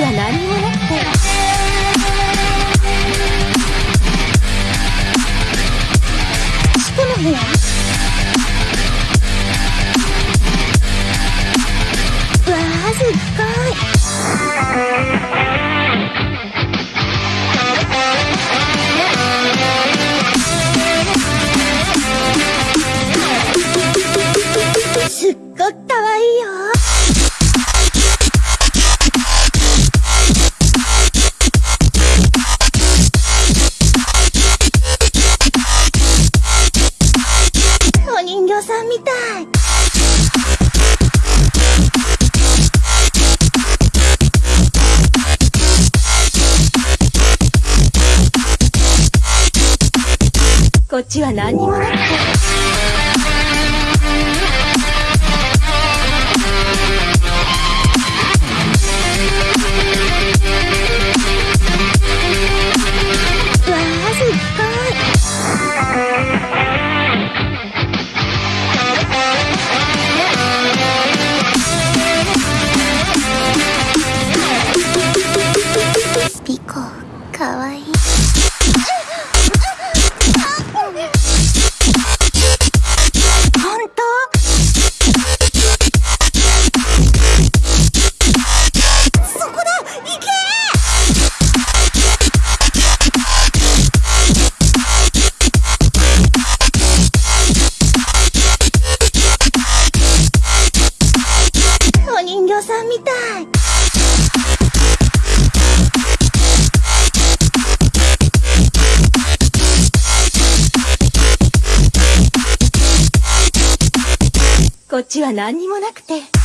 は何にもなくて。シコの部屋？こっちは何にもなくて。わあすっごい。ピコかわいい。お人形さんみたい。こっちは何にもなくて。